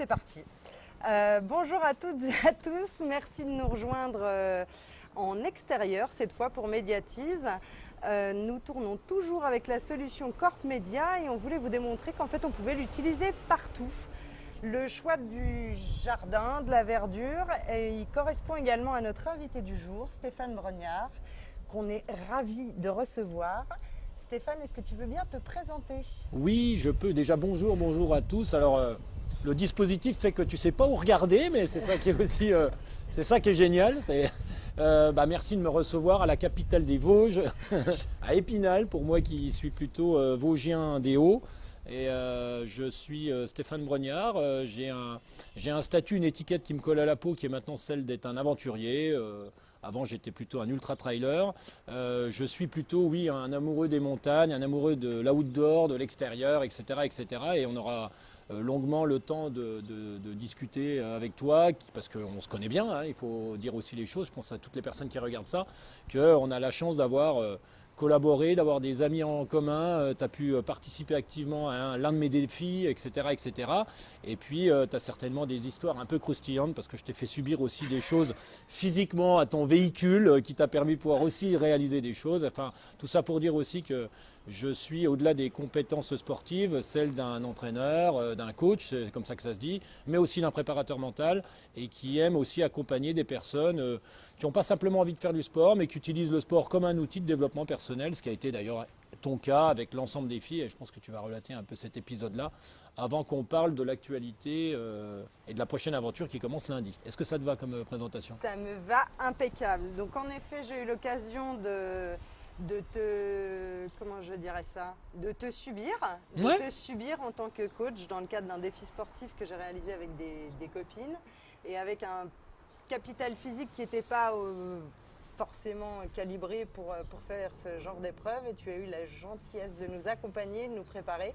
c'est parti. Euh, bonjour à toutes et à tous, merci de nous rejoindre euh, en extérieur cette fois pour Médiatise. Euh, nous tournons toujours avec la solution Corp Media et on voulait vous démontrer qu'en fait on pouvait l'utiliser partout. Le choix du jardin, de la verdure, il correspond également à notre invité du jour, Stéphane Brognard, qu'on est ravi de recevoir. Stéphane, est-ce que tu veux bien te présenter? Oui, je peux. Déjà, bonjour, bonjour à tous. Alors, le dispositif fait que tu sais pas où regarder, mais c'est ça qui est aussi, euh, c'est ça qui est génial. Euh, bah, merci de me recevoir à la capitale des Vosges, à Épinal, pour moi qui suis plutôt euh, vosgien des Hauts. Je suis Stéphane Brognard. J'ai un, statut, une étiquette qui me colle à la peau, qui est maintenant celle d'être un aventurier. Avant, j'étais plutôt un ultra-trailer. Je suis plutôt, oui, un amoureux des montagnes, un amoureux de l'outdoor, de l'extérieur, etc., etc. Et on aura longuement le temps de, discuter avec toi, parce qu'on se connaît bien, hein, il faut dire aussi les choses, je pense à toutes les personnes qui regardent ça, qu'on a la chance d'avoir euh, collaboré, d'avoir des amis en commun, tu as pu euh, participer activement à un- l'un de mes défis, etc. etc. Et puis tu as certainement des histoires un peu croustillantes, parce que je t'ai fait subir aussi des choses physiquement à ton véhicule, euh, qui t'a permis de pouvoir aussi réaliser des choses. Enfin, tout ça pour dire aussi que je suis au-delà des compétences sportives, celles d'un entraîneur, euh, d'un coach, c'est comme ça que ça se dit, mais aussi d'un préparateur mental et qui aime aussi accompagner des personnes euh, qui n'ont pas simplement envie de faire du sport, mais qui utilisent le sport comme un outil de développement personnel, ce qui a été d'ailleurs ton cas avec l'ensemble des filles, et je pense que tu vas relater un peu cet épisode-là, avant qu'on parle de l'actualité euh, et de la prochaine aventure qui commence lundi. Est-ce que ça te va comme présentation? Ça me va impeccable. Donc en effet, j'ai eu l'occasion de, de te comment je dirais ça, de te subir, de Ouais. te subir en tant que coach dans le cadre d'un défi sportif que j'ai réalisé avec des, des copines et avec un capital physique qui n'était pas euh, forcément calibré pour, euh, pour faire ce genre d'épreuve. Et tu as eu la gentillesse de nous accompagner, de nous préparer.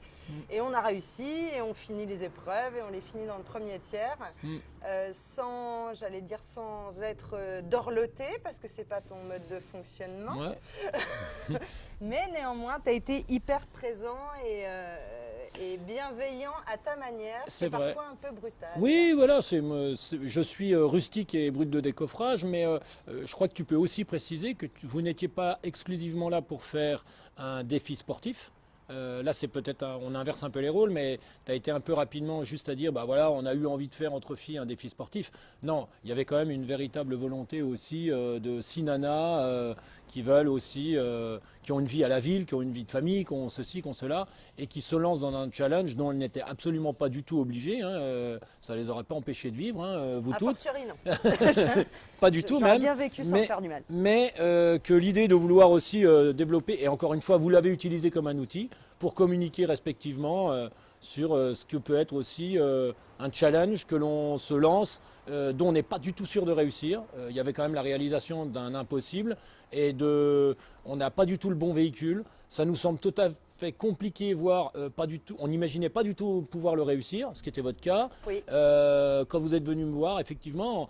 Et on a réussi et on finit les épreuves et on les finit dans le premier tiers. Mm. euh, sans, j'allais dire sans être euh, dorloté parce que c'est pas ton mode de fonctionnement. Ouais. mais néanmoins tu as été hyper présent et, euh, et bienveillant à ta manière C'est parfois un peu brutal Oui, voilà, c'est, je suis euh, rustique et brut de décoffrage, mais euh, euh, je crois que tu peux aussi préciser que tu- vous n'étiez pas exclusivement là pour faire un défi sportif. Euh, là, c'est peut-être, on inverse un peu les rôles, mais tu as été un peu rapidement juste à dire, bah voilà, on a eu envie de faire entre filles un défi sportif. Non, il y avait quand même une véritable volonté aussi euh, de six nanas euh, qui veulent aussi, euh, qui ont une vie à la ville, qui ont une vie de famille, qui ont ceci, qui ont cela, et qui se lancent dans un challenge dont elles n'étaient absolument pas du tout obligées. Hein, euh, ça les aurait pas empêchées de vivre, hein, euh, vous a toutes. fortiori non Pas du tout même. bien vécu sans mais- faire du mal Mais euh, que l'idée de vouloir aussi développer, et encore une fois, vous l'avez utilisé comme un outil pour communiquer respectivement sur euh, ce que peut être aussi euh, un challenge que l'on se lance, euh, dont on n'est pas du tout sûr de réussir. Il y avait quand même la réalisation d'un impossible, et de, on n'a pas du tout le bon véhicule. Ça nous semble tout à fait compliqué, voire pas du tout. On n'imaginait pas du tout pouvoir le réussir, ce qui était votre cas. oui Euh, quand vous êtes venu me voir, effectivement,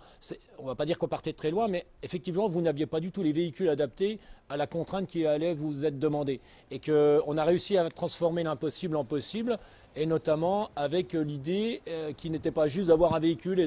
on va pas dire qu'on partait de très loin, mais effectivement, vous n'aviez pas du tout les véhicules adaptés à la contrainte qui allait vous être demandée. Et qu'on a réussi à transformer l'impossible en possible, et notamment avec euh, l'idée euh, qui n'était pas juste d'avoir un véhicule et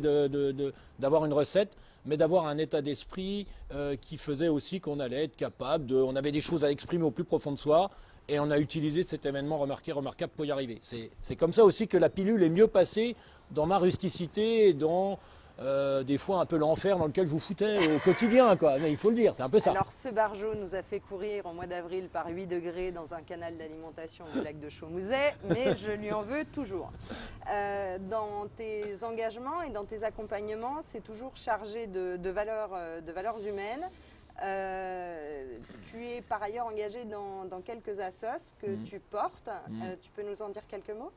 d'avoir une recette, mais d'avoir un état d'esprit euh, qui faisait aussi qu'on allait être capable. On avait des choses à exprimer au plus profond de soi, et on a utilisé cet événement remarqué, remarquable pour y arriver. C'est comme ça aussi que la pilule est mieux passée dans ma rusticité et dans euh, des fois un peu l'enfer dans lequel je vous foutais au quotidien. Quoi. Mais il faut le dire, c'est un peu ça. Alors ce bargeau nous a fait courir au mois d'avril par 8 degrés dans un canal d'alimentation du lac de Chaumouzet, mais je lui en veux toujours. Euh, dans tes engagements et dans tes accompagnements, c'est toujours chargé de, de valeurs, euh, de valeurs humaines. Euh, tu es par ailleurs engagé dans, dans quelques assos que Mhm. tu portes. Euh, tu peux nous en dire quelques mots?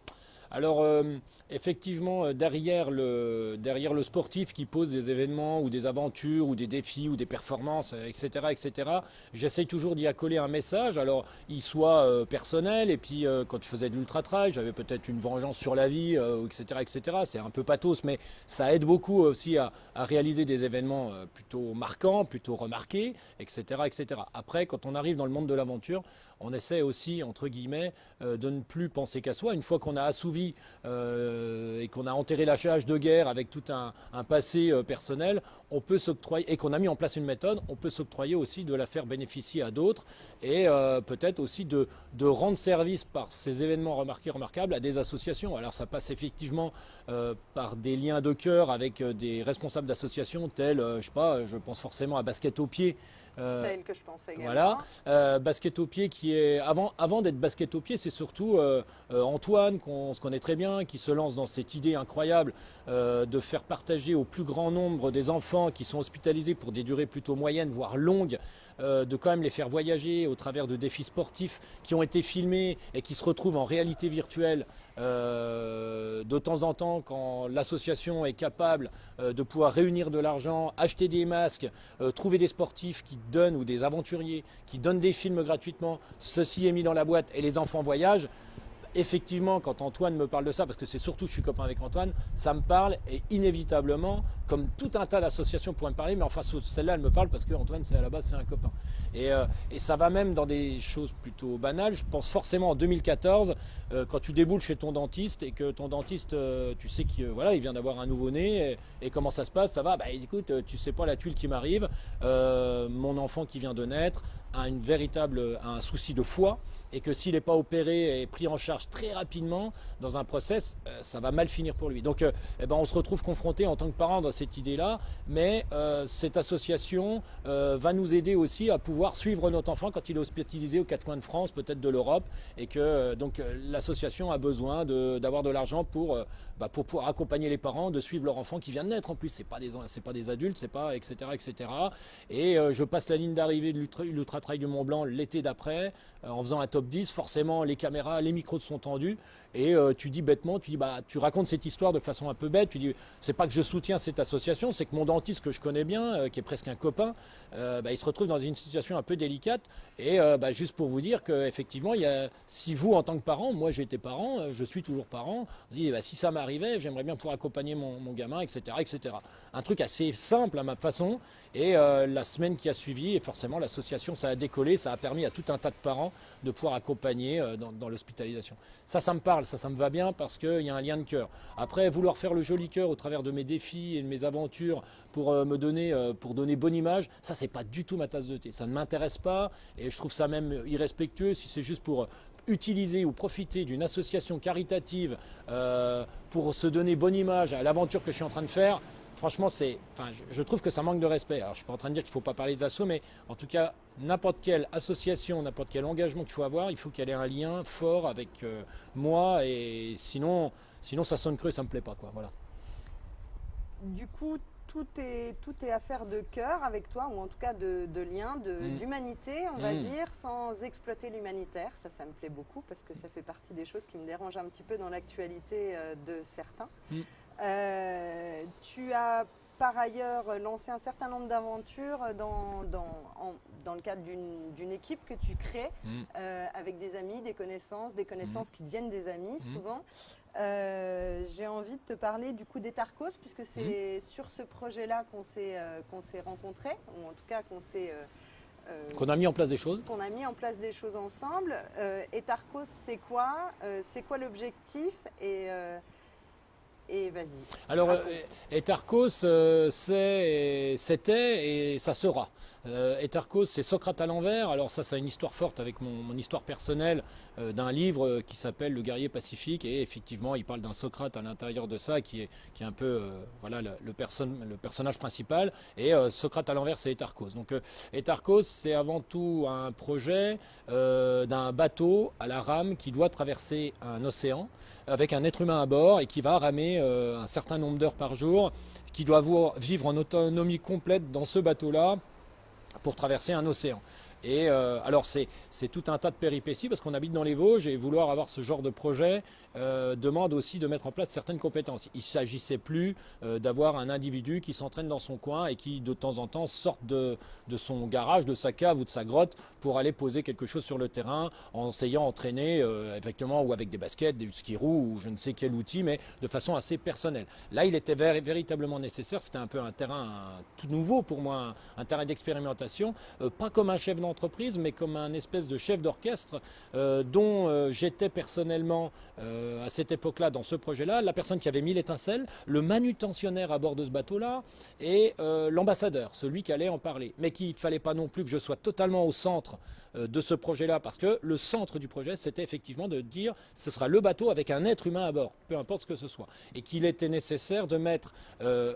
Alors, euh, effectivement, euh, derrière le, sportif qui pose des événements ou des aventures ou des défis ou des performances, euh, etc., etc., j'essaye toujours d'y accoler un message. Alors, il soit personnel, et puis quand je faisais de l'ultra-trail, j'avais peut-être une vengeance sur la vie, etc., etc. C'est un peu pathos, mais ça aide beaucoup aussi à, à réaliser des événements plutôt marquants, plutôt remarqués, etc., etc. Après, quand on arrive dans le monde de l'aventure, on essaie aussi, entre guillemets, de ne plus penser qu'à soi. Une fois qu'on a assouvi et qu'on a enterré la de guerre avec tout un, passé personnel, on peut s'octroyer, et qu'on a mis en place une méthode, on peut s'octroyer aussi de la faire bénéficier à d'autres et peut-être aussi de, de, rendre service par ces événements remarqués, remarquables à des associations. Alors ça passe effectivement par des liens de cœur avec des responsables d'associations tels, je sais pas, je pense forcément à Basket au pied, euh, c'est elle que je pense également. Voilà, euh, basket au pied qui est avant, avant d'être basket au pied, c'est surtout euh, Antoine qu'on se connaît très bien, qui se lance dans cette idée incroyable de faire partager au plus grand nombre des enfants qui sont hospitalisés pour des durées plutôt moyennes, voire longues, de quand même les faire voyager au travers de défis sportifs qui ont été filmés et qui se retrouvent en réalité virtuelle euh, de temps en temps, quand l'association est capable euh, de pouvoir réunir de l'argent, acheter des masques, euh, trouver des sportifs qui donnent ou des aventuriers qui donnent des films gratuitement, ceci est mis dans la boîte et les enfants voyagent, effectivement, quand Antoine me parle de ça, parce que c'est surtout je suis copain avec Antoine, ça me parle et inévitablement, comme tout un tas d'associations pourraient me parler, mais enfin celle-là, elle me parle parce que Antoine, c'est à la base, c'est un copain. Euh, et, ça va même dans des choses plutôt banales. Je pense forcément en 2014, euh, quand tu déboules chez ton dentiste et que ton dentiste, euh, tu sais qu'il voilà, il vient d'avoir un nouveau-né et, comment ça se passe, ça va, bah écoute, tu sais pas la tuile qui m'arrive, mon enfant qui vient de naître, a une véritable, un souci de foie et que s'il n'est pas opéré et pris en charge très rapidement dans un process, euh, ça va mal finir pour lui. Donc euh, eh ben, on se retrouve confronté en tant que parent dans cette idée-là, mais euh, cette association va nous aider aussi à pouvoir suivre notre enfant quand il est hospitalisé aux quatre coins de France, peut-être de l'Europe, et que donc l'association a besoin d'avoir de, l'argent pour, bah, pour pouvoir accompagner les parents, de suivre leur enfant qui vient de naître en plus. C'est pas des pas des adultes, c'est pas etc etc. Et je passe la ligne d'arrivée de l'ultra Trail du Mont Blanc l'été d'après, euh, en faisant un top 10, forcément les caméras, les micros sont tendus, et euh, tu dis bêtement, tu dis bah tu racontes cette histoire de façon un peu bête, tu dis c'est pas que je soutiens cette association, c'est que mon dentiste que je connais bien, euh, qui est presque un copain, bah, il se retrouve dans une situation un peu délicate, et bah, juste pour vous dire qu'effectivement, si vous en tant que parent, moi j'ai été parent, je suis toujours parent, dites bah, si ça m'arrivait, j'aimerais bien pouvoir accompagner mon, gamin, etc., etc. Un truc assez simple à ma façon, et la semaine qui a suivi, et forcément l'association ça a décollé, ça a permis à tout un tas de parents de pouvoir accompagner euh, dans, l'hospitalisation. Ça, ça me parle, ça, ça me va bien parce qu'il y a un lien de cœur. Après, vouloir faire le joli cœur au travers de mes défis et de mes aventures pour euh, me donner, euh, pour donner bonne image, ça, c'est pas du tout ma tasse de thé. Ça ne m'intéresse pas et je trouve ça même irrespectueux si c'est juste pour utiliser ou profiter d'une association caritative pour se donner bonne image à l'aventure que je suis en train de faire, franchement, c'est, enfin, je, trouve que ça manque de respect. Alors, je suis pas en train de dire qu'il ne faut pas parler des assos, mais en tout cas, n'importe quelle association, n'importe quel engagement qu'il faut avoir, il faut qu'il y ait un lien fort avec euh, moi, et sinon, sinon, ça sonne creux, ça me plaît pas, quoi. Voilà. Du coup, tout est, tout est affaire de cœur avec toi, ou en tout cas de, de lien, mm. d'humanité, on va mm. dire, sans exploiter l'humanitaire. Ça, ça me plaît beaucoup parce que ça fait partie des choses qui me dérangent un petit peu dans l'actualité euh, de certains. Mm. Euh, tu as par ailleurs lancé un certain nombre d'aventures dans, dans, le cadre d'une équipe que tu crées mm. euh, avec des amis, des connaissances, des connaissances mm. qui deviennent des amis mm. souvent. Euh, j'ai envie de te parler du coup des Tarcos puisque c'est sur ce projet-là qu'on s'est s'est rencontrés, ou en tout cas qu'on s'est... qu'on a mis en place des choses. Qu'on a mis en place des choses ensemble. et Tarcos, c'est quoi? C'est quoi l'objectif? Et et vas-y. Alors, euh, Etarchos, euh, c'était et ça sera. Euh, Etarchos, c'est Socrate à l'envers. Alors ça, c'est une histoire forte avec mon, histoire personnelle d'un livre qui s'appelle Le guerrier pacifique. Et effectivement, il parle d'un Socrate à l'intérieur de ça, qui est, qui est un peu voilà, le, le, le, personnage principal. Et Socrate à l'envers, c'est Etarchos. Donc Etarchos, c'est avant tout un projet d'un bateau à la rame qui doit traverser un océan avec un être humain à bord et qui va ramer euh, un certain nombre d'heures par jour, qui doit vivre en autonomie complète dans ce bateau-là pour traverser un océan. Et euh, alors c'est tout un tas de péripéties parce qu'on habite dans les Vosges et vouloir avoir ce genre de projet euh, demande aussi de mettre en place certaines compétences. Il ne s'agissait plus euh, d'avoir un individu qui s'entraîne dans son coin et qui de temps en temps sorte de, son garage, de sa cave ou de sa grotte pour aller poser quelque chose sur le terrain en s'ayant entraîné effectivement ou avec des baskets, des ski ou je ne sais quel outil, mais de façon assez personnelle. Là, il était véritablement nécessaire. C'était un peu un terrain tout nouveau pour moi, un, terrain d'expérimentation, pas comme un chef d'entreprise l'entreprise, mais comme un espèce de chef d'orchestre euh, dont euh, j'étais personnellement à cette époque-là, dans ce projet-là, la personne qui avait mis l'étincelle, le manutentionnaire à bord de ce bateau-là et l'ambassadeur, celui qui allait en parler. Mais qu'il ne fallait pas non plus que je sois totalement au centre de ce projet-là, parce que le centre du projet, c'était effectivement de dire ce sera le bateau avec un être humain à bord, peu importe ce que ce soit. Et qu'il était nécessaire de mettre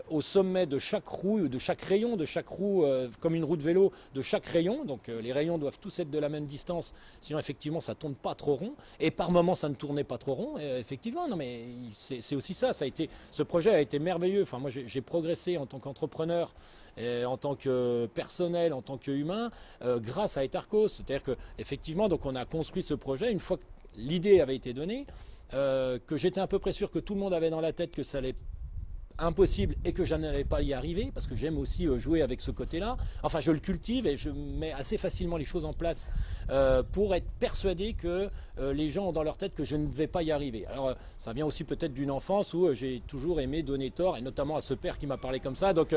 au sommet de chaque roue, de chaque rayon, de chaque roue, comme une roue de vélo, de chaque rayon. Donc euh, les rayons doivent tous être de la même distance, sinon effectivement ça tourne pas trop rond. Et par moment ça ne tournait pas trop rond. effectivement, non mais c'est aussi ça. Ça a été, ce projet a été merveilleux. Enfin moi j'ai progressé en tant qu'entrepreneur, en tant que personnel, en tant qu'humain, euh, grâce à Etarcos. C'est-à-dire que effectivement donc on a construit ce projet une fois que l'idée avait été donnée, euh, que j'étais à peu près sûr que tout le monde avait dans la tête que ça allait impossible et que je n'allais pas y arriver parce que j'aime aussi euh, jouer avec ce côté-là. Enfin, je le cultive et je mets assez facilement les choses en place euh, pour être persuadé que euh, les gens ont dans leur tête que je ne vais pas y arriver. Alors, ça vient aussi peut-être d'une enfance où j'ai toujours aimé donner tort et notamment à ce père qui m'a parlé comme ça. Donc,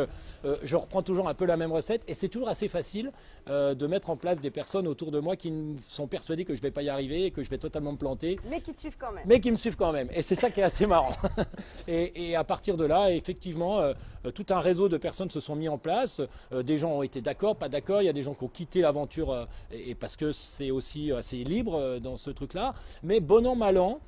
je reprends toujours un peu la même recette et c'est toujours assez facile de mettre en place des personnes autour de moi qui sont persuadées que je ne vais pas y arriver et que je vais totalement me planter. Mais qui te suivent quand même. Mais qui me suivent quand même. Et c'est ça qui est assez marrant. et, et à partir de là, effectivement, euh, euh, tout un réseau de personnes se sont mis en place. Euh, des gens ont été d'accord, pas d'accord. Il y a des gens qui ont quitté l'aventure et, parce que c'est aussi assez libre dans ce truc-là. Mais bon an, mal an,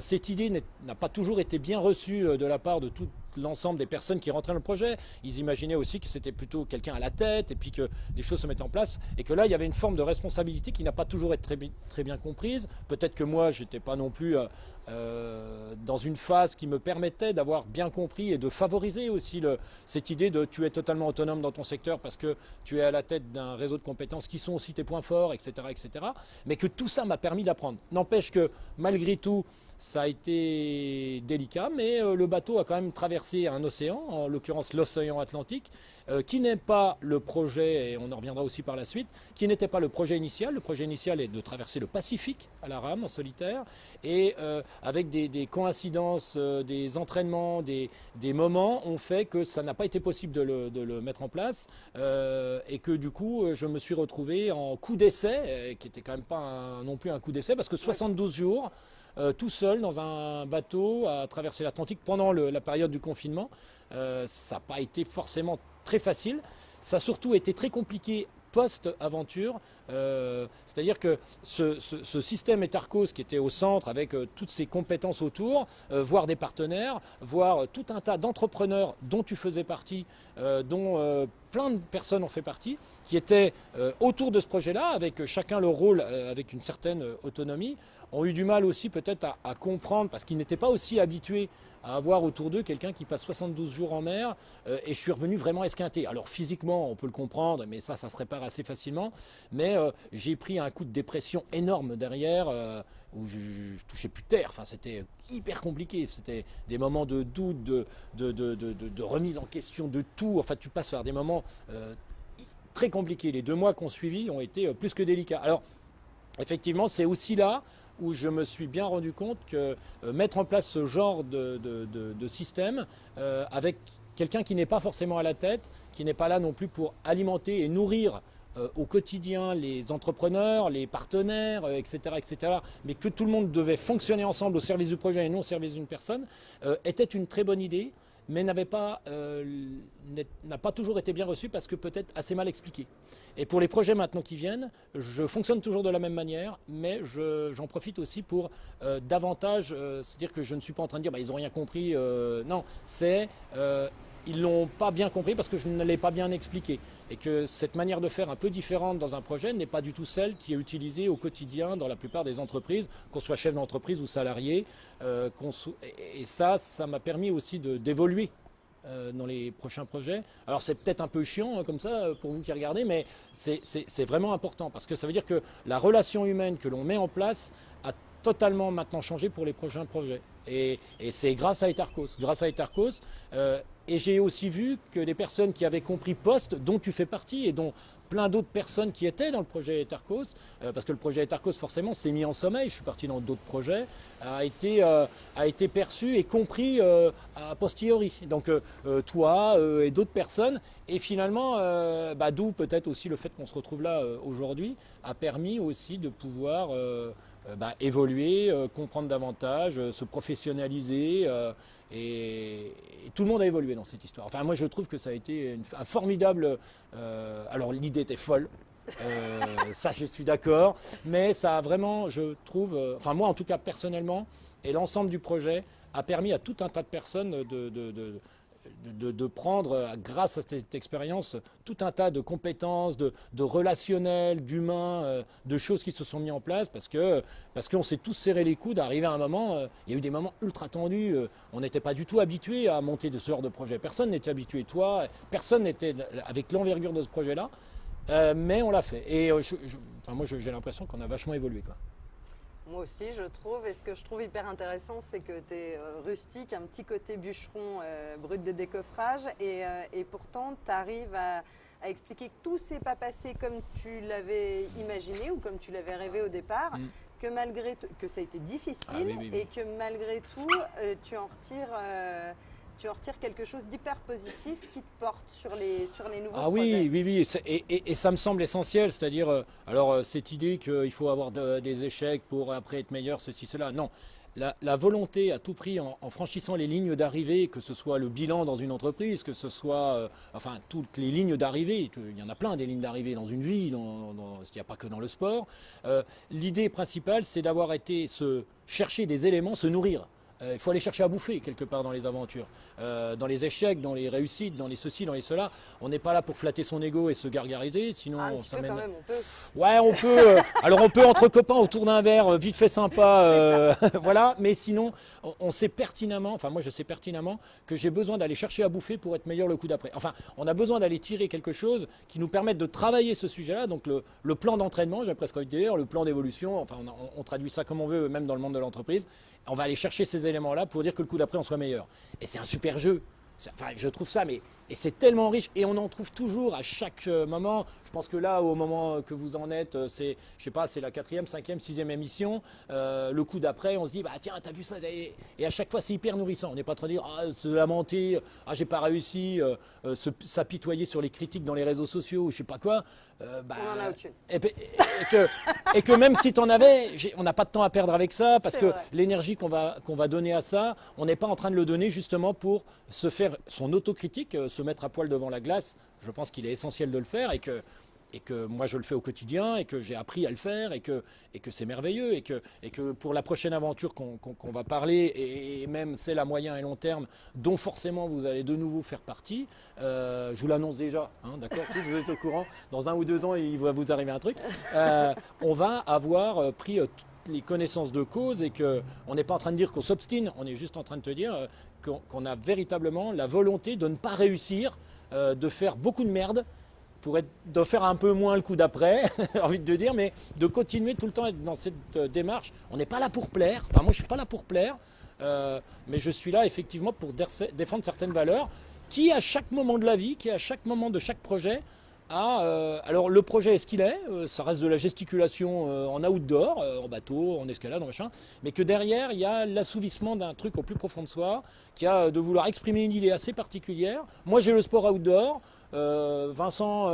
cette idée n'a pas toujours été bien reçue de la part de tout l'ensemble des personnes qui rentraient dans le projet. Ils imaginaient aussi que c'était plutôt quelqu'un à la tête et puis que des choses se mettaient en place. Et que là, il y avait une forme de responsabilité qui n'a pas toujours été très, bien comprise. Peut-être que moi, j'étais pas non plus euh, euh, dans une phase qui me permettait d'avoir bien compris et de favoriser aussi cette idée de tu es totalement autonome dans ton secteur parce que tu es à la tête d'un réseau de compétences qui sont aussi tes points forts, etc. etc. mais que tout ça m'a permis d'apprendre. N'empêche que malgré tout, ça a été délicat, mais euh, le bateau a quand même traversé un océan, en l'occurrence l'océan Atlantique, euh, qui n'est pas le projet, et on en reviendra aussi par la suite, qui n'était pas le projet initial. Le projet initial est de traverser le Pacifique à la rame, en solitaire, et avec des, coïncidences, des entraînements, des, moments, ont fait que ça n'a pas été possible de le, mettre en place, et que du coup, je me suis retrouvé en coup d'essai, qui était quand même pas non plus un coup d'essai, parce que 72 jours, euh, tout seul dans un bateau à traverser l'Atlantique pendant la période du confinement. Euh, ça n'a pas été forcément très facile. Ça a surtout été très compliqué post-aventure. Euh, c'est-à-dire que ce, système Etarcos qui était au centre avec toutes ses compétences autour, voir des partenaires, voir tout un tas d'entrepreneurs dont tu faisais partie, dont plein de personnes ont fait partie, qui étaient autour de ce projet-là, avec chacun leur rôle, avec une certaine autonomie, ont eu du mal aussi peut-être à, comprendre, parce qu'ils n'étaient pas aussi habitués à avoir autour d'eux quelqu'un qui passe 72 jours en mer, euh, et je suis revenu vraiment esquinté. Alors physiquement, on peut le comprendre, mais ça, ça se répare assez facilement, mais euh, j'ai pris un coup de dépression énorme derrière, euh, où je, ne touchais plus terre, enfin c'était hyper compliqué, c'était des moments de doute, de, remise en question de tout, enfin tu passes par des moments très compliqués. Les deux mois qu'on suivi ont été plus que délicats. Alors, effectivement, c'est aussi là où je me suis bien rendu compte que euh, mettre en place ce genre de, système euh, avec quelqu'un qui n'est pas forcément à la tête, qui n'est pas là non plus pour alimenter et nourrir euh, au quotidien les entrepreneurs, les partenaires, etc., etc., mais que tout le monde devait fonctionner ensemble au service du projet et non au service d'une personne, était une très bonne idée mais n'avait pas, euh, n'a pas toujours été bien reçu parce que peut-être assez mal expliqué. Et pour les projets maintenant qui viennent, je fonctionne toujours de la même manière, mais j'en profite aussi pour euh, davantage, euh, c'est-à-dire que je ne suis pas en train de dire bah, ils n'ont rien compris, non, c'est ils l'ont pas bien compris parce que je ne l'ai pas bien expliqué. Et que cette manière de faire un peu différente dans un projet n'est pas du tout celle qui est utilisée au quotidien dans la plupart des entreprises, qu'on soit chef d'entreprise ou salarié. Euh, et ça, ça m'a permis aussi d'évoluer euh, dans les prochains projets. Alors c'est peut-être un peu chiant hein, comme ça euh, pour vous qui regardez, mais c'est vraiment important parce que ça veut dire que la relation humaine que l'on met en place a totalement maintenant changé pour les prochains projets. Et, c'est grâce à Etarcos. Grâce à Etarcos, et j'ai aussi vu que les personnes qui avaient compris Poste, dont tu fais partie et dont plein d'autres personnes qui étaient dans le projet Etarcos, euh, parce que le projet Etarcos forcément s'est mis en sommeil, je suis parti dans d'autres projets, a été, euh, perçu et compris euh, a posteriori. Donc toi et d'autres personnes, et finalement, bah, d'où peut-être aussi le fait qu'on se retrouve là aujourd'hui, a permis aussi de pouvoir bah, évoluer, comprendre davantage, se professionnaliser. Et, tout le monde a évolué dans cette histoire. Enfin, moi, je trouve que ça a été un formidable. Euh, alors, l'idée était folle. Euh, ça, je suis d'accord. Mais ça a vraiment, je trouve, euh, enfin, moi, en tout cas, personnellement, et l'ensemble du projet a permis à tout un tas de personnes de, prendre, euh, grâce à cette expérience, tout un tas de compétences, de, relationnels, d'humains, euh, de choses qui se sont mises en place parce que parce qu'on s'est tous serré les coudes. Arrivé à un moment, euh, il y a eu des moments ultra tendus. on n'était pas du tout habitué à monter de ce genre de projet. Personne n'était habitué. Toi, personne n'était avec l'envergure de ce projet-là. mais on l'a fait. Et moi, j'ai l'impression qu'on a vachement évolué. Moi aussi, je trouve. Et ce que je trouve hyper intéressant, c'est que tu es euh, rustique, un petit côté bûcheron euh, brut de décoffrage. Et, euh, pourtant, tu arrives à, expliquer que tout s'est pas passé comme tu l'avais imaginé ou comme tu l'avais rêvé au départ. Mm. Que malgré que ça a été difficile ah et que malgré tout, tu en retires tu en retires quelque chose d'hyper positif qui te porte sur les, sur les nouveaux ah oui, oui, oui, et, et, ça me semble essentiel, c'est-à-dire, euh, alors euh, cette idée qu'il faut avoir des échecs pour après être meilleur, ceci, cela, non. La, volonté à tout prix, en, franchissant les lignes d'arrivée, que ce soit le bilan dans une entreprise, que ce soit, euh, enfin, toutes les lignes d'arrivée, il y en a plein des lignes d'arrivée dans une vie, dans, dans, il n'y a pas que dans le sport. L'idée principale, c'est d'avoir été se chercher des éléments, se nourrir. Euh, il faut aller chercher à bouffer quelque part dans les aventures. Euh, dans les échecs, dans les réussites, dans les ceci, dans les cela. On n'est pas là pour flatter son ego et se gargariser, sinon ah, on s'amène. on peut. Ouais, on peut. Euh, alors on peut entre copains autour d'un verre, vite fait sympa, voilà. Mais sinon, on, sait pertinemment, enfin moi je sais pertinemment que j'ai besoin d'aller chercher à bouffer pour être meilleur le coup d'après. Enfin, on a besoin d'aller tirer quelque chose qui nous permette de travailler ce sujet-là. Donc le, plan d'entraînement, j'ai presque envie de dire, le plan d'évolution. Enfin, on, on, traduit ça comme on veut, même dans le monde de l'entreprise. On va aller chercher ces éléments-là pour dire que le coup d'après, on soit meilleur. Et c'est un super jeu. Enfin, je trouve ça, mais et c'est tellement riche et on en trouve toujours à chaque euh, moment. Je pense que là, au moment que vous en êtes, euh, c'est, je sais pas, c'est la quatrième, cinquième, sixième émission. Euh, le coup d'après, on se dit, bah tiens, t'as vu ça et, à chaque fois, c'est hyper nourrissant. On n'est pas en train de dire, ah, se lamenter, ah, j'ai pas réussi, s'apitoyer sur les critiques dans les réseaux sociaux ou je sais pas quoi. bah, on en a aucune. Et, que, et que même si tu en avais, on n'a pas de temps à perdre avec ça parce que l'énergie qu'on va, qu'on va donner à ça, on n'est pas en train de le donner justement pour se faire son autocritique se mettre à poil devant la glace, je pense qu'il est essentiel de le faire et que, et que moi je le fais au quotidien et que j'ai appris à le faire et que, et que c'est merveilleux et que, et que pour la prochaine aventure qu'on va parler et, même celle à moyen et long terme dont forcément vous allez de nouveau faire partie, euh, je vous l'annonce déjà, hein, d'accord Tous vous êtes au courant, dans un ou deux ans il va vous arriver un truc, euh, on va avoir euh, pris les connaissances de cause et qu'on n'est pas en train de dire qu'on s'obstine, on est juste en train de te dire qu'on a véritablement la volonté de ne pas réussir, euh, de faire beaucoup de merde, pour être, de faire un peu moins le coup d'après, envie de dire, mais de continuer tout le temps dans cette euh, démarche. On n'est pas là pour plaire, enfin moi je suis pas là pour plaire, euh, mais je suis là effectivement pour défendre certaines valeurs qui à chaque moment de la vie, qui à chaque moment de chaque projet, ah, alors le projet est ce qu'il est, euh, ça reste de la gesticulation euh, en outdoor, en bateau, en escalade, en machin, mais que derrière il y a l'assouvissement d'un truc au plus profond de soi, qui a de vouloir exprimer une idée assez particulière. Moi j'ai le sport outdoor, Vincent,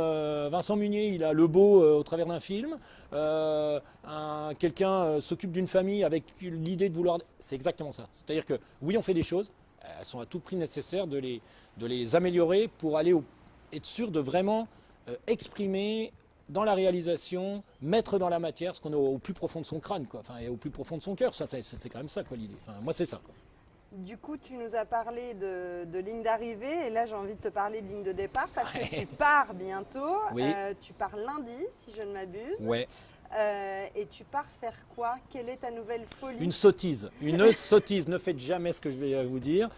Vincent Munier, il a le beau au travers d'un film. Quelqu'un s'occupe d'une famille avec l'idée de vouloir. C'est exactement ça. C'est-à-dire que oui, on fait des choses. Elles sont à tout prix nécessaires de les, de les améliorer pour aller être sûr de vraiment euh, exprimer dans la réalisation, mettre dans la matière ce qu'on a au plus profond de son crâne, quoi. Enfin, et au plus profond de son cœur. Ça, c'est quand même ça, quoi, l'idée. Enfin, moi, c'est ça. Du coup, tu nous as parlé de, ligne d'arrivée et là, j'ai envie de te parler de ligne de départ parce que tu pars bientôt. Euh, tu pars lundi, si je ne m'abuse. Ouais. Euh, et tu pars faire quoi? Quelle est ta nouvelle folie? Une sottise. Une sottise. Ne faites jamais ce que je vais vous dire.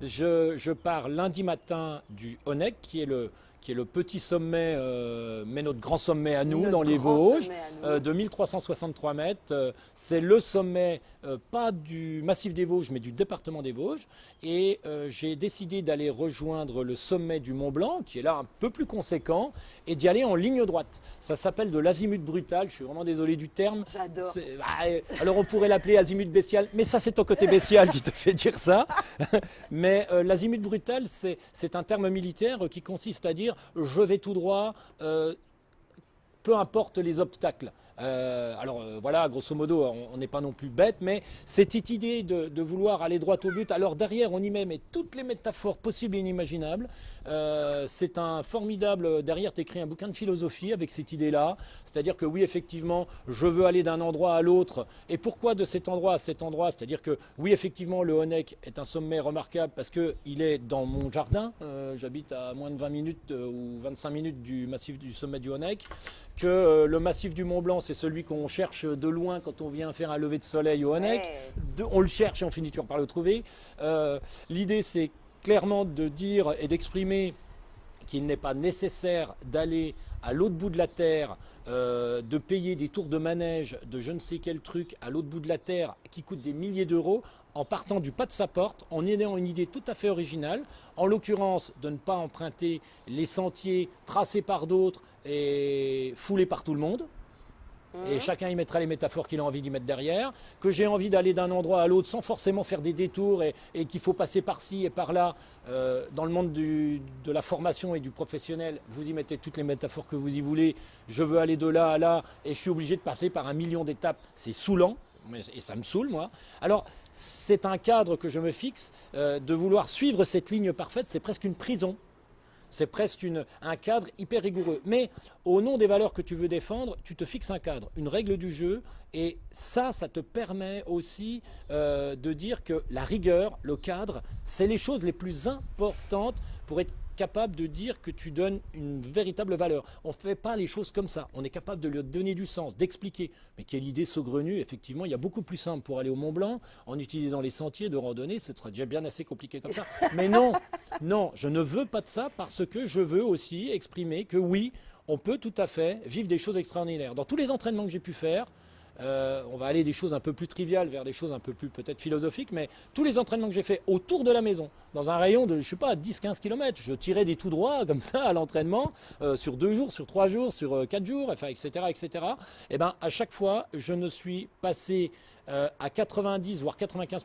je, je, pars lundi matin du ONEC, qui est le, qui est le petit sommet, euh, mais notre grand sommet à nous, Notre dans les Vosges, euh, de 1363 mètres. Euh, c'est le sommet, pas du massif des Vosges, mais du département des Vosges. Et j'ai décidé d'aller rejoindre le sommet du Mont Blanc, qui est là un peu plus conséquent, et d'y aller en ligne droite. Ça s'appelle de l'azimut brutal, je suis vraiment désolé du terme. J'adore. Ah, alors on pourrait l'appeler azimut bestial, mais ça c'est ton côté bestial qui te fait dire ça. mais l'azimut brutal, c'est un terme militaire qui consiste à dire je vais tout droit, euh, peu importe les obstacles. Euh, alors euh, voilà, grosso modo, on n'est pas non plus bête, mais cette idée de, vouloir aller droit au but, alors derrière on y met toutes les métaphores possibles et inimaginables. Euh, c'est un formidable, derrière tu écris un bouquin de philosophie avec cette idée-là, c'est-à-dire que oui effectivement je veux aller d'un endroit à l'autre, et pourquoi de cet endroit à cet endroit? C'est-à-dire que oui effectivement le Honeck est un sommet remarquable parce qu'il est dans mon jardin, j'habite à moins de 20 minutes ou 25 minutes du massif du sommet du Honeck, que le massif du Mont Blanc c'est celui qu'on cherche de loin quand on vient faire un lever de soleil au Ouais. de- on le cherche et on finit toujours par le trouver. Euh, L'idée, c'est clairement de dire et d'exprimer qu'il n'est pas nécessaire d'aller à l'autre bout de la Terre, euh, de payer des tours de manège de je ne sais quel truc à l'autre bout de la Terre qui coûte des milliers d'euros en partant du pas de sa porte, en ayant une idée tout à fait originale, en l'occurrence de ne pas emprunter les sentiers tracés par d'autres et foulés par tout le monde, et chacun y mettra les métaphores qu'il a envie d'y mettre derrière, que j'ai envie d'aller d'un endroit à l'autre sans forcément faire des détours et, et qu'il faut passer par-ci et par-là. Euh, dans le monde du- de la formation et du professionnel, vous y mettez toutes les métaphores que vous y voulez. Je veux aller de là à là et je suis obligé de passer par un million d'étapes. C'est saoulant. Et ça me saoule, moi. Alors, c'est un cadre que je me fixe. euh, de vouloir suivre cette ligne parfaite, c'est presque une prison. C'est presque un cadre hyper rigoureux. Mais au nom des valeurs que tu veux défendre, tu te fixes un cadre, une règle du jeu. Et ça, ça te permet aussi euh, de dire que la rigueur, le cadre, c'est les choses les plus importantes pour être capable de dire que tu donnes une véritable valeur. On ne fait pas les choses comme ça. On est capable de lui donner du sens, d'expliquer. Mais quelle idée saugrenue, effectivement, il y a beaucoup plus simple pour aller au Mont Blanc en utilisant les sentiers de randonnée. Ce serait déjà bien assez compliqué comme ça. Mais non, non, je ne veux pas de ça parce que je veux aussi exprimer que oui, on peut tout à fait vivre des choses extraordinaires. Dans tous les entraînements que j'ai pu faire, euh, on va aller des choses un peu plus triviales vers des choses un peu plus peut-être philosophiques, mais tous les entraînements que j'ai fait autour de la maison, dans un rayon de, je sais pas, 10-15 km, je tirais des tout droits comme ça à l'entraînement, euh, sur deux jours, sur trois jours, sur euh, quatre jours, enfin, etc., etc. Et ben, à chaque fois, je ne suis passé à 90 voire 95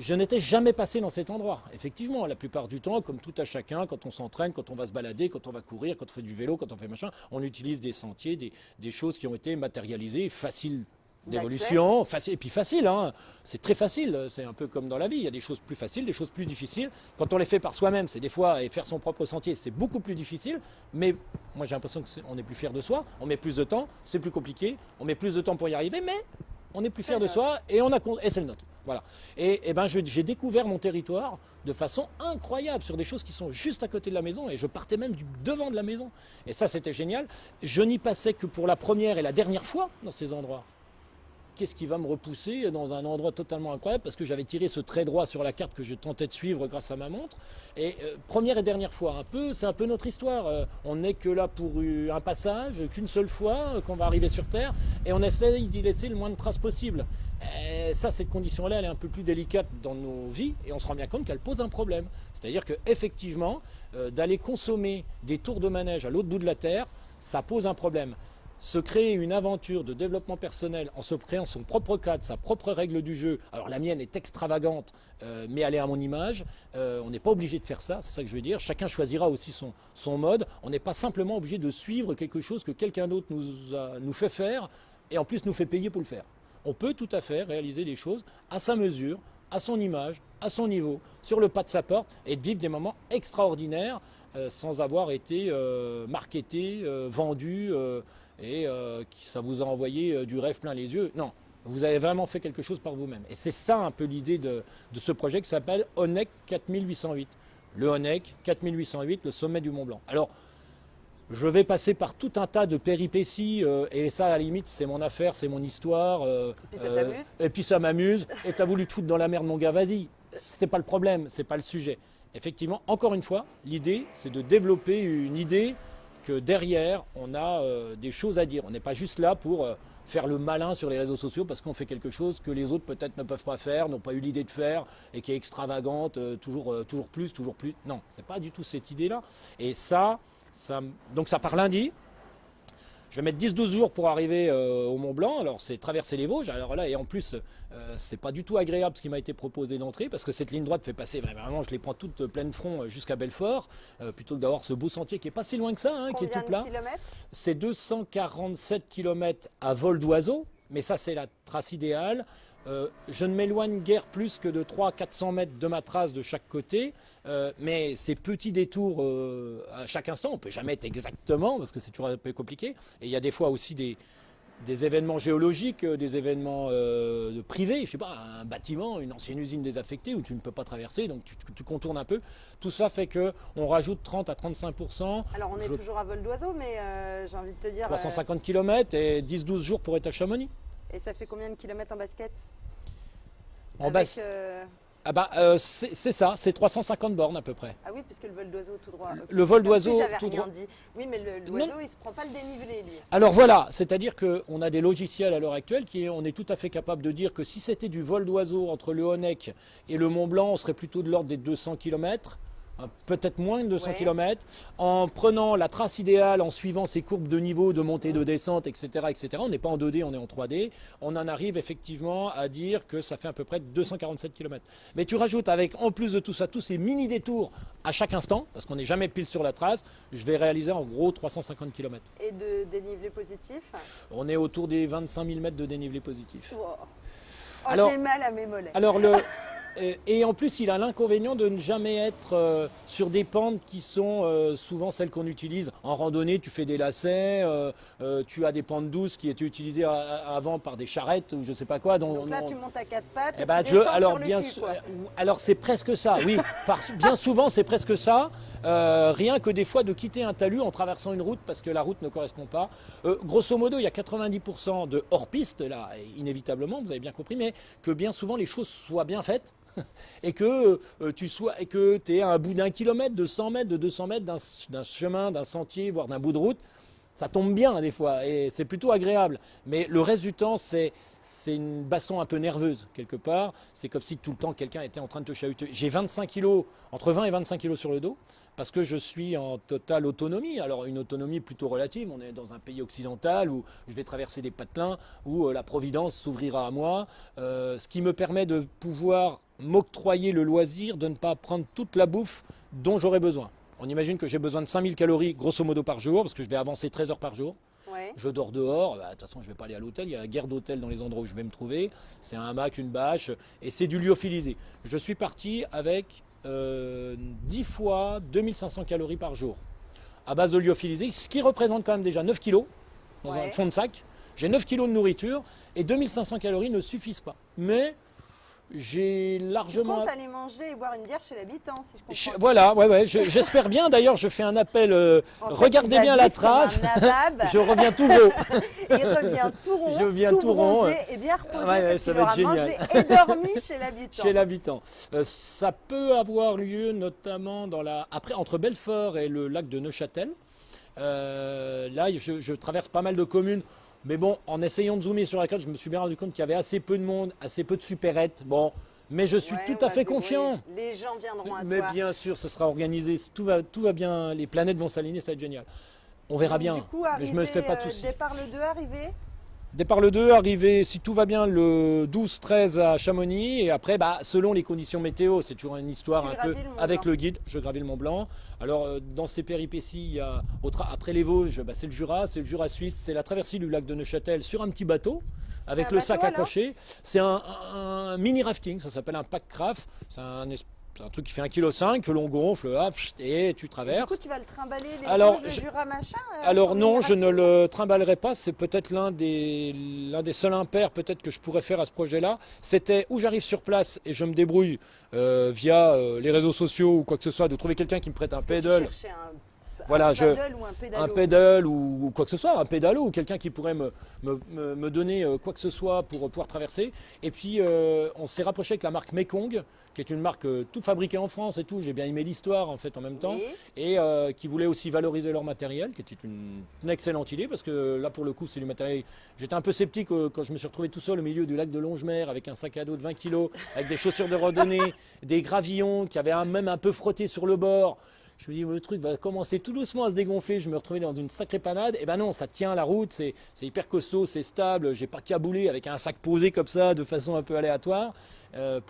je n'étais jamais passé dans cet endroit. Effectivement, la plupart du temps, comme tout à chacun, quand on s'entraîne, quand on va se balader, quand on va courir, quand on fait du vélo, quand on fait machin, on utilise des sentiers, des, des choses qui ont été matérialisées, faciles d'évolution, et puis facile, hein. c'est très facile, c'est un peu comme dans la vie, il y a des choses plus faciles, des choses plus difficiles. Quand on les fait par soi-même, c'est des fois, et faire son propre sentier, c'est beaucoup plus difficile, mais moi j'ai l'impression qu'on est plus fier de soi, on met plus de temps, c'est plus compliqué, on met plus de temps pour y arriver, mais on est plus fier de soi et on a et c'est le nôtre. Voilà. Et, et ben j'ai découvert mon territoire de façon incroyable sur des choses qui sont juste à côté de la maison et je partais même du devant de la maison. Et ça c'était génial. Je n'y passais que pour la première et la dernière fois dans ces endroits. Qu'est-ce qui va me repousser dans un endroit totalement incroyable parce que j'avais tiré ce trait droit sur la carte que je tentais de suivre grâce à ma montre. Et euh, première et dernière fois, un peu, c'est un peu notre histoire. Euh, on n'est que là pour euh, un passage, qu'une seule fois qu'on va arriver sur Terre, et on essaye d'y laisser le moins de traces possible. Et ça, cette condition-là, elle est un peu plus délicate dans nos vies, et on se rend bien compte qu'elle pose un problème. C'est-à-dire que effectivement, euh, d'aller consommer des tours de manège à l'autre bout de la Terre, ça pose un problème se créer une aventure de développement personnel en se créant son propre cadre, sa propre règle du jeu. Alors la mienne est extravagante, euh, mais elle est à mon image. Euh, on n'est pas obligé de faire ça, c'est ça que je veux dire. Chacun choisira aussi son, son mode. On n'est pas simplement obligé de suivre quelque chose que quelqu'un d'autre nous, nous fait faire et en plus nous fait payer pour le faire. On peut tout à fait réaliser des choses à sa mesure, à son image, à son niveau, sur le pas de sa porte et de vivre des moments extraordinaires euh, sans avoir été marketé, vendu et euh, qui ça vous a envoyé euh, du rêve plein les yeux. Non, vous avez vraiment fait quelque chose par vous-même. Et c'est ça un peu l'idée de, de ce projet qui s'appelle ONEC 4808. Le ONEC 4808, le sommet du Mont Blanc. Alors, je vais passer par tout un tas de péripéties, euh, et ça, à la limite, c'est mon affaire, c'est mon histoire. euh, puis Et puis ça m'amuse. Et t'as voulu te foutre dans la merde, mon gars, vas-y. C'est pas le problème, c'est pas le sujet. effectivement, encore une fois, l'idée, c'est de développer une idée que derrière, on a euh, des choses à dire. On n'est pas juste là pour euh, faire le malin sur les réseaux sociaux parce qu'on fait quelque chose que les autres peut-être ne peuvent pas faire, n'ont pas eu l'idée de faire et qui est extravagante, euh, toujours, plus, toujours plus. Non, c'est pas du tout cette idée-là. Et ça, ça, donc ça part lundi. Je vais mettre 10-12 jours pour arriver euh, au Mont Blanc. Alors c'est traverser les Vosges. Alors là, et en plus, euh, c'est pas du tout agréable ce qui m'a été proposé d'entrée parce que cette ligne droite fait passer vraiment, je les prends toutes pleine front euh, jusqu'à Belfort, plutôt que d'avoir ce beau sentier qui est pas si loin que ça, hein, qui est tout plat. C'est 247 km à vol d'oiseau, mais ça c'est la trace idéale. Euh, je ne m'éloigne guère plus que de 300-400 mètres de ma trace de chaque côté, euh, mais ces petits détours euh, à chaque instant, on ne peut jamais être exactement, parce que c'est toujours un peu compliqué, et il y a des fois aussi des, événements géologiques, des événements privés, je ne sais pas, un bâtiment, une ancienne usine désaffectée où tu ne peux pas traverser, donc tu, contournes un peu. Tout ça fait qu'on rajoute 30 à 35 Alors on est toujours à vol d'oiseau, mais j'ai envie de te dire... 350 km et 10-12 jours pour être à Chamonix. Et ça fait combien de kilomètres en basket En basket euh, Ah bah euh, c'est ça, c'est 350 bornes à peu près. Ah oui, puisque le vol d'oiseau tout droit. Le vol d'oiseau tout droit. Dit. Oui, mais l'oiseau il se prend pas le dénivelé lui. Alors voilà, c'est-à-dire qu'on a des logiciels à l'heure actuelle qui on est tout à fait capable de dire que si c'était du vol d'oiseau entre le Honeck et le Mont Blanc, on serait plutôt de l'ordre des 200 km. Peut-être moins de 200 km, en prenant la trace idéale, en suivant ces courbes de niveau, de montée, de descente, etc. etc. On n'est pas en 2D, on est en 3D. On en arrive effectivement à dire que ça fait à peu près 247 km. Mais tu rajoutes avec, en plus de tout ça, tous ces mini détours à chaque instant, parce qu'on n'est jamais pile sur la trace, je vais réaliser en gros 350 km. Et de dénivelé positif? On est autour des 25 000 mètres de dénivelé positif. Oh, j'ai mal à mes mollets. Alors le... Euh, et en plus, il a l'inconvénient de ne jamais être euh, sur des pentes qui sont euh, souvent celles qu'on utilise. En randonnée, tu fais des lacets, tu as des pentes douces qui étaient utilisées avant par des charrettes ou je sais pas quoi. Donc, là, tu montes à quatre pattes. Eh ben, alors, bien alors c'est presque ça, oui. bien souvent, c'est presque ça. rien que des fois de quitter un talus en traversant une route parce que la route ne correspond pas. grosso modo, il y a 90% de hors-piste, là, inévitablement, vous avez bien compris, mais que bien souvent les choses soient bien faites et que euh, tu sois et que es à un bout d'un kilomètre, de 100 mètres, de 200 mètres d'un chemin, d'un sentier, voire d'un bout de route, ça tombe bien des fois et c'est plutôt agréable. Mais le reste du temps, c'est une baston un peu nerveuse quelque part. C'est comme si tout le temps quelqu'un était en train de te chahuter. J'ai 25 kilos, entre 20 et 25 kilos sur le dos parce que je suis en totale autonomie. Alors une autonomie plutôt relative, on est dans un pays occidental où je vais traverser des patelins, où euh, la Providence s'ouvrira à moi, euh, ce qui me permet de pouvoir m'octroyer le loisir de ne pas prendre toute la bouffe dont j'aurais besoin. On imagine que j'ai besoin de 5000 calories grosso modo par jour, parce que je vais avancer 13 heures par jour. Je dors dehors, bah, de toute façon je ne vais pas aller à l'hôtel, il y a la guerre d'hôtel dans les endroits où je vais me trouver. C'est un hamac, une bâche, et c'est du lyophilisé. Je suis parti avec 10 euh, fois 2500 calories par jour à base de lyophilisé, ce qui représente quand même déjà 9 kilos dans un fond de sac. J'ai 9 kilos de nourriture et 2500 calories ne suffisent pas. Mais j'ai largement. Tu comptes aller manger et boire une bière chez l'habitant, si je comprends. voilà, ouais, ouais, j'espère bien. D'ailleurs, je fais un appel. Euh, regardez bien la trace. je reviens tout rond. Il revient tout rond. Je viens tout, rond. et bien reposé. Ouais, ça va être génial. et dormi chez l'habitant. Chez l'habitant. Euh, ça peut avoir lieu notamment dans la. Après, entre Belfort et le lac de Neuchâtel. Euh, là, je, je traverse pas mal de communes mais bon, en essayant de zoomer sur la carte, je me suis bien rendu compte qu'il y avait assez peu de monde, assez peu de supérettes. Bon, mais je suis tout à fait confiant. Les gens viendront à mais toi. Mais bien sûr, ce sera organisé. Tout va, tout va bien. Les planètes vont s'aligner, ça va être génial. On verra bien. Du coup, je me fais pas de euh, soucis. Départ le 2 arrivé Départ le 2, arrivé, si tout va bien, le 12-13 à Chamonix. Et après, bah, selon les conditions météo, c'est toujours une histoire un peu avec le guide. Je gravis le Mont Blanc. Alors, euh, dans ces péripéties, il y a, après les Vosges, bah, c'est le Jura, c'est le Jura suisse, c'est la traversée du lac de Neuchâtel sur un petit bateau avec le sac accroché. C'est un, mini rafting, ça s'appelle un pack craft. C'est un c'est un truc qui fait 1,5 kg que l'on gonfle hop, et tu traverses. du coup, tu vas le trimballer les alors, Jura machin euh, Alors non, je ne le trimballerai pas. C'est peut-être l'un des, l'un des seuls impairs peut-être que je pourrais faire à ce projet-là. C'était où j'arrive sur place et je me débrouille euh, via euh, les réseaux sociaux ou quoi que ce soit, de trouver quelqu'un qui me prête un pédale. Voilà, un je- paddle ou un pédalo. un pédale ou, ou quoi que ce soit, un pédalo ou quelqu'un qui pourrait me, me- me- me donner euh, quoi que ce soit pour pouvoir traverser. Et puis euh, on s'est rapproché avec la marque Mekong, qui est une marque euh, toute fabriquée en France et tout. J'ai bien aimé l'histoire en fait en même temps. Oui. Et euh, qui voulait aussi valoriser leur matériel, qui était une, une excellente idée parce que là pour le coup c'est du matériel. J'étais un peu sceptique euh, quand je me suis retrouvé tout seul au milieu du lac de Longemer avec un sac à dos de 20 kg, avec des chaussures de randonnée, des gravillons qui avaient un- même un peu frotté sur le bord. Je me dis, le truc va commencer tout doucement à se dégonfler. Je me retrouvais dans une sacrée panade. Et ben non, ça tient la route, c'est hyper costaud, c'est stable. J'ai pas caboulé avec un sac posé comme ça, de façon un peu aléatoire. Euh,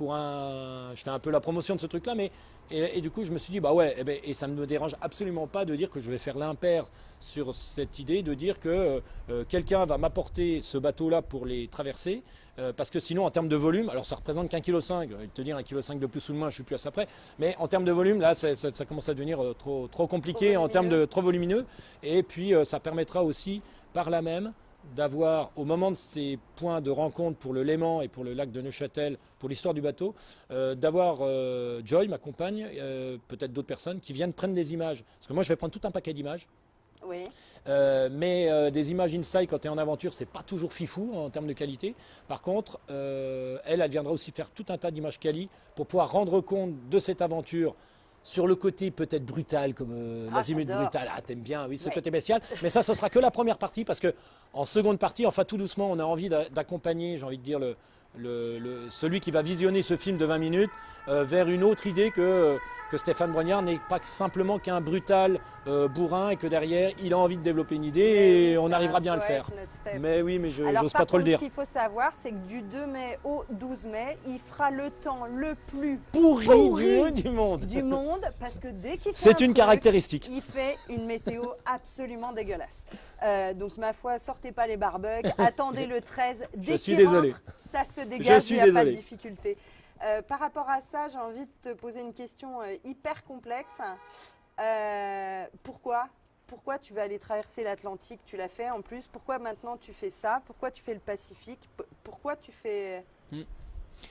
je fais un peu la promotion de ce truc-là, mais et, et du coup, je me suis dit, bah ouais, eh ben, et ça ne me dérange absolument pas de dire que je vais faire l'impair sur cette idée de dire que euh, quelqu'un va m'apporter ce bateau-là pour les traverser, euh, parce que sinon, en termes de volume, alors ça représente qu'un kilo cinq. Te dire un kilo cinq de plus ou de moins, je suis plus à ça près. Mais en termes de volume, là, ça, ça- ça commence à devenir euh, trop, trop compliqué Trop en termes de trop volumineux. Et puis, euh, ça permettra aussi, par là même, d'avoir, au moment de ces points de rencontre pour le Léman et pour le lac de Neuchâtel, pour l'histoire du bateau, euh, d'avoir euh, Joy, ma compagne, euh, peut-être d'autres personnes, qui viennent prendre des images. Parce que moi, je vais prendre tout un paquet d'images. Oui. Mais des images inside quand tu es en aventure, c'est pas toujours fifou en termes de qualité. Par contre, elle, elle viendra aussi faire tout un tas d'images quali pour pouvoir rendre compte de cette aventure sur le côté peut-être brutal, comme euh, Ah, l'azimut brutal. Ah, t'aimes bien, oui, ce Ouais. côté bestial. Mais ça, ce sera que la première partie parce que en seconde partie, enfin tout doucement, on a envie d'a- d'accompagner, j'ai envie de dire, le, le- le- celui qui va visionner ce film de 20 minutes euh, vers une autre idée que, que Stéphane Brognard n'est pas simplement qu'un brutal euh, bourrin et que derrière, il a envie de développer une idée et on arrivera bien à le faire. Mais oui, mais je n'ose pas trop le dire. Ce qu'il faut savoir, c'est que du 2 mai au 12 mai, il fera le temps le plus Pourri, pourri du, du monde. du monde parce que dès qu'il fait C'est un une truc, caractéristique. Il fait une météo absolument dégueulasse. Euh, donc ma foi, sortez pas les barbecues, attendez le 13. Dès Je suis désolé. rentre, ça se dégage, il n'y a pas de difficulté. Euh, par rapport à ça, j'ai envie de te poser une question euh, hyper complexe. Euh, pourquoi? Pourquoi tu vas aller traverser l'Atlantique? Tu l'as fait en plus. Pourquoi maintenant tu fais ça? Pourquoi tu fais le Pacifique? P- Pourquoi tu fais Hmm.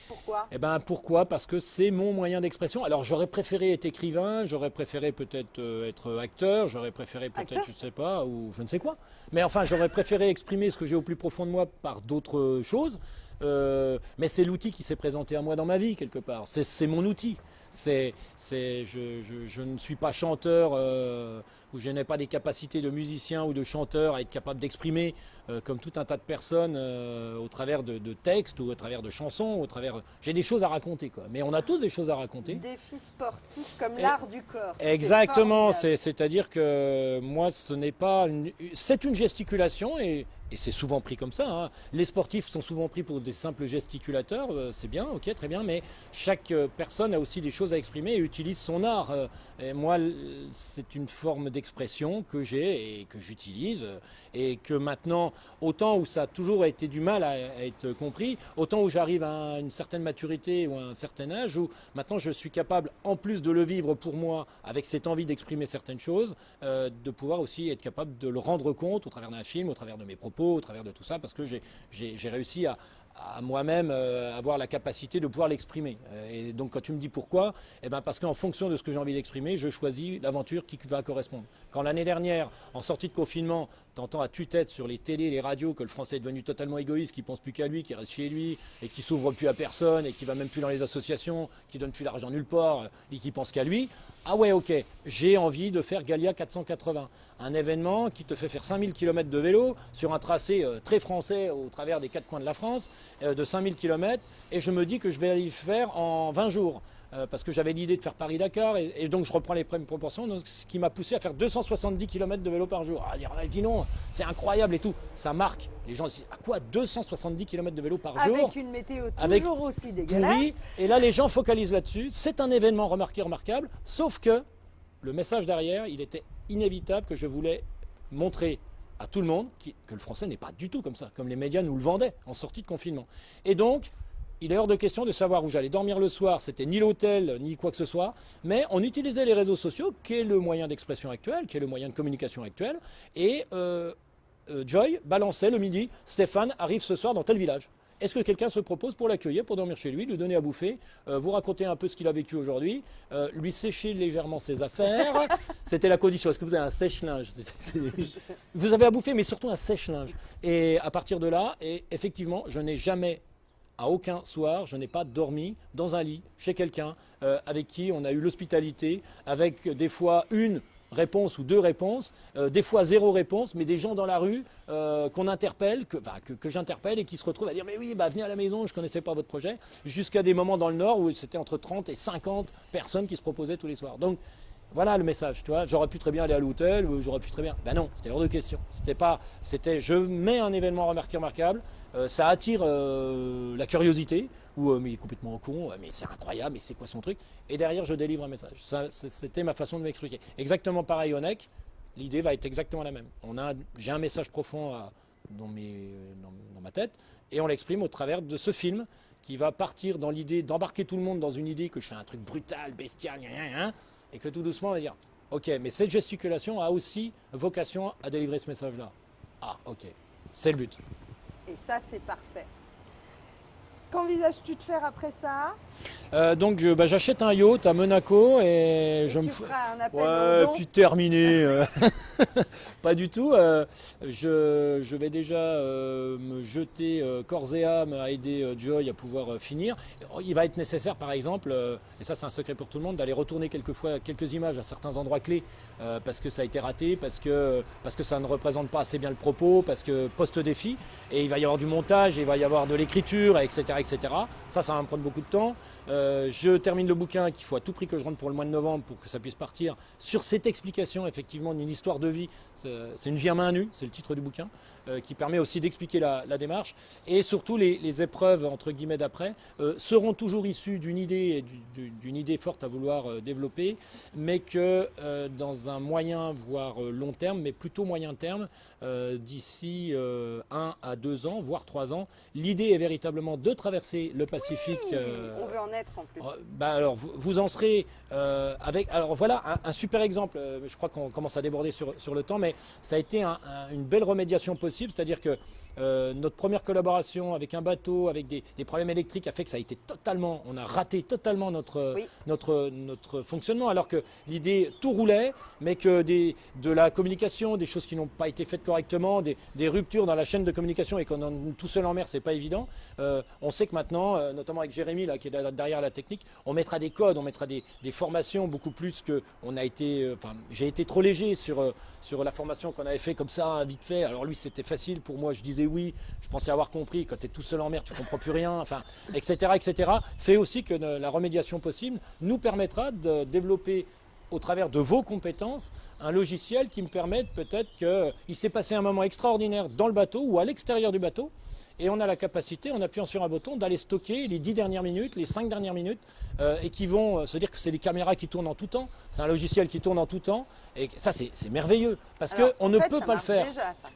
Pourquoi? Eh ben pourquoi? Parce que c'est mon moyen d'expression. Alors j'aurais préféré être écrivain, j'aurais préféré peut-être euh, être acteur, j'aurais préféré peut-être, je ne sais pas, ou je ne sais quoi. Mais enfin, j'aurais préféré exprimer ce que j'ai au plus profond de moi par d'autres choses. Euh, mais c'est l'outil qui s'est présenté à moi dans ma vie quelque part. C'est, mon outil. C'est, je, je- je ne suis pas chanteur euh, ou je n'ai pas des capacités de musicien ou de chanteur à être capable d'exprimer euh, comme tout un tas de personnes euh, au travers de, de textes ou au travers de chansons, au travers. J'ai des choses à raconter quoi. Mais on a tous des choses à raconter. Défi sportif comme l'art du corps. Exactement, c'est- c'est-à-dire que moi, ce n'est pas une, c'est une gesticulation et, et c'est souvent pris comme ça. hein. Les sportifs sont souvent pris pour des simples gesticulateurs, euh, c'est bien, ok, très bien, mais chaque euh, personne a aussi des choses à exprimer et utilise son art. euh, Et moi, c'est une forme d'expression que j'ai et que j'utilise et que maintenant, autant où ça a toujours été du mal à, être compris, autant où j'arrive à une certaine maturité ou à un certain âge où maintenant je suis capable, en plus de le vivre pour moi, avec cette envie d'exprimer certaines choses, de pouvoir aussi être capable de le rendre compte au travers d'un film, au travers de mes propos, au travers de tout ça, parce que j'ai- réussi à, à moi-même euh, avoir la capacité de pouvoir l'exprimer. Euh, Et donc quand tu me dis pourquoi, eh ben parce qu'en fonction de ce que j'ai envie d'exprimer, je choisis l'aventure qui va correspondre. Quand l'année dernière, en sortie de confinement, t'entends à tue-tête sur les télés, les radios que le Français est devenu totalement égoïste, qui pense plus qu'à lui, qui reste chez lui et qui s'ouvre plus à personne et qui va même plus dans les associations, qui donne plus d'argent nulle part et qui pense qu'à lui. Ah ouais, ok, j'ai envie de faire Galia 480, un événement qui te fait faire 5000 km de vélo sur un tracé euh, très français au travers des quatre coins de la France, euh, de 5000 km, et je me dis que je vais y faire en 20 jours. Euh, parce que j'avais l'idée de faire Paris-Dakar, et, et donc je reprends les mêmes proportions, donc, ce qui m'a poussé à faire 270 km de vélo par jour. Dire, ah, dis non, c'est incroyable et tout. Ça marque. Les gens se disent, à quoi 270 km de vélo par jour Avec une météo Avec aussi dégueulasse. pourri. Et là, les gens focalisent là-dessus. C'est un événement remarqué, remarquable. Sauf que le message derrière, il était inévitable que je voulais montrer à tout le monde que le français n'est pas du tout comme ça, comme les médias nous le vendaient en sortie de confinement. Et donc, il est hors de question de savoir où j'allais dormir le soir. C'était ni l'hôtel, ni quoi que ce soit. Mais on utilisait les réseaux sociaux, qui est le moyen d'expression actuel, qui est le moyen de communication actuel. Et euh, euh, Joy balançait le midi Stéphane arrive ce soir dans tel village. Est-ce que quelqu'un se propose pour l'accueillir, pour dormir chez lui, lui donner à bouffer, euh, vous raconter un peu ce qu'il a vécu aujourd'hui, euh, lui sécher légèrement ses affaires? C'était la condition. Est-ce que vous avez un sèche-linge? Vous avez à bouffer, mais surtout un sèche-linge. Et à partir de là, et effectivement, je n'ai jamais à aucun soir, je n'ai pas dormi dans un lit chez quelqu'un euh, avec qui on a eu l'hospitalité, avec des fois une réponse ou deux réponses, euh, des fois zéro réponse, mais des gens dans la rue euh, qu'on interpelle, que, que, j'interpelle et qui se retrouvent à dire mais oui, bah, venez à la maison, je ne connaissais pas votre projet, jusqu'à des moments dans le Nord où c'était entre 30 et 50 personnes qui se proposaient tous les soirs. Donc voilà le message, tu vois. J'aurais pu très bien aller à l'hôtel, j'aurais pu très bien. Ben non, c'était hors de question. C'était pas. C'était. Je mets un événement remarquable. Euh, ça attire euh, la curiosité. Ou euh, mais il est complètement con. mais c'est incroyable. Mais c'est quoi son truc? Et derrière, je délivre un message. C'était ma façon de m'expliquer. Exactement pareil au NEC. L'idée va être exactement la même. On a. J'ai un message profond dans, mes, dans, ma tête et on l'exprime au travers de ce film qui va partir dans l'idée d'embarquer tout le monde dans une idée que je fais un truc brutal, bestial, et que tout doucement on va dire ok, mais cette gesticulation a aussi vocation à délivrer ce message-là. Ah, ok, c'est le but. Et ça, c'est parfait. Qu'envisages-tu de faire après ça euh, Donc bah, j'achète un yacht à Monaco et, je me feras un appel ouais, puis terminé. Euh. Pas du tout. Euh, je, vais déjà me jeter corps et âme à aider Joy à pouvoir finir. Il va être nécessaire par exemple, et ça c'est un secret pour tout le monde, d'aller retourner quelquefois quelques images à certains endroits clés parce que ça a été raté, parce que, parce ça ne représente pas assez bien le propos, parce que post-défi. Et il va y avoir du montage, il va y avoir de l'écriture, etc etc. Ça, ça va me prendre beaucoup de temps. Euh, je termine le bouquin qu'il faut à tout prix que je rentre pour le mois de novembre pour que ça puisse partir sur cette explication effectivement d'une histoire de vie. C'est une vie à main nue, c'est le titre du bouquin, euh, qui permet aussi d'expliquer la, démarche. Et surtout les, épreuves entre guillemets d'après euh, seront toujours issues d'une idée, d'une idée forte à vouloir développer, mais que dans un moyen voire long terme, mais plutôt moyen terme, d'ici un à deux ans, voire trois ans, l'idée est véritablement de traverser le Pacifique. on veut en en plus. Oh, bah alors, vous, en serez euh, avec. Alors voilà un, super exemple. Euh, je crois qu'on commence à déborder sur, sur, le temps, mais ça a été une belle remédiation possible. C'est-à-dire que euh, notre première collaboration avec un bateau, avec des, problèmes électriques, a fait que ça a été totalement. On a raté totalement notre, notre, notre fonctionnement, alors que l'idée tout roulait, mais que des, de la communication, des choses qui n'ont pas été faites correctement, des, des, ruptures dans la chaîne de communication et qu'on est tout seul en mer, c'est pas évident. on sait que maintenant, notamment avec Jérémy là, qui est derrière derrière la technique, on mettra des codes, on mettra des, formations beaucoup plus que on a été. Euh, j'ai été trop léger sur euh, sur la formation qu'on avait fait comme ça, vite fait. Alors lui, c'était facile pour moi. Je disais oui, je pensais avoir compris. Quand tu es tout seul en mer, tu comprends plus rien. Enfin, etc., etc. Fait aussi que la remédiation possible nous permettra de développer au travers de vos compétences, un logiciel qui me permette peut-être qu'il s'est passé un moment extraordinaire dans le bateau ou à l'extérieur du bateau, et on a la capacité, en appuyant sur un bouton, d'aller stocker les 10 dernières minutes, les 5 dernières minutes, euh, et qui vont euh, se dire que c'est des caméras qui tournent en tout temps, c'est un logiciel qui tourne en tout temps, et ça c'est merveilleux, parce qu'on ne peut pas le faire.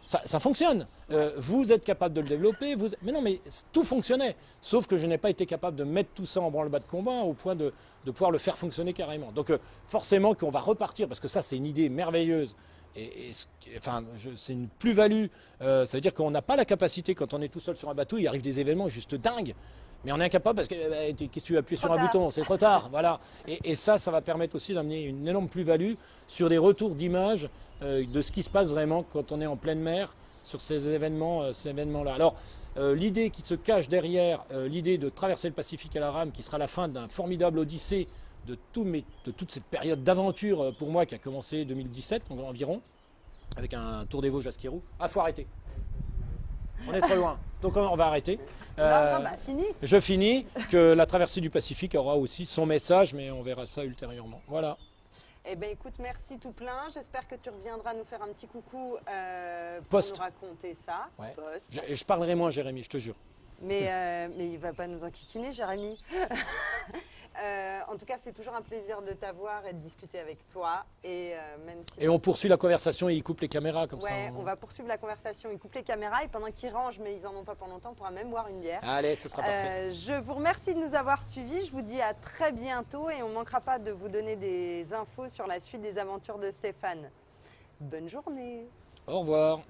ça. Ça, fonctionne, euh, vous êtes capable de le développer, vous... mais non mais tout fonctionnait, sauf que je n'ai pas été capable de mettre tout ça en branle-bas de combat au point de, de, pouvoir le faire fonctionner carrément. Donc forcément qu'on va repartir, parce que ça c'est une idée merveilleuse, et, enfin, c'est une plus-value. Euh, ça veut dire qu'on n'a pas la capacité, quand on est tout seul sur un bateau, il arrive des événements juste dingues. Mais on est incapable parce que eh ben, qu'est-ce que tu appuies sur un bouton? C'est trop tard, voilà. Et, ça, ça va permettre aussi d'amener une énorme plus-value sur des retours d'images euh, de ce qui se passe vraiment quand on est en pleine mer sur ces événements, euh, ces événements-là. Alors, l'idée qui se cache derrière l'idée de traverser le Pacifique à la rame, qui sera la fin d'un formidable odyssée de, de toute cette période d'aventure euh, pour moi qui a commencé 2017 environ, avec un Tour des Vosges à Skirou. Ah, faut arrêter. On est trop loin. Donc on va arrêter. Euh, bah, fini. Je finis que la traversée du Pacifique aura aussi son message, mais on verra ça ultérieurement. Voilà. Eh bien écoute, merci tout plein. J'espère que tu reviendras nous faire un petit coucou euh, pour nous raconter ça. Je, je, parlerai moins, Jérémy, je te jure. Mais, euh, mais il ne va pas nous enquiquiner, Jérémy. Euh, en tout cas, c'est toujours un plaisir de t'avoir et de discuter avec toi. Et, euh, même et on poursuit la conversation et il coupe les caméras comme ça. on... va poursuivre la conversation. Il coupe les caméras et pendant qu'ils rangent, mais ils en ont pas pour longtemps, on pourra même boire une bière. Allez, ce sera parfait. Euh, je vous remercie de nous avoir suivis. Je vous dis à très bientôt et on ne manquera pas de vous donner des infos sur la suite des aventures de Stéphane. Bonne journée. Au revoir.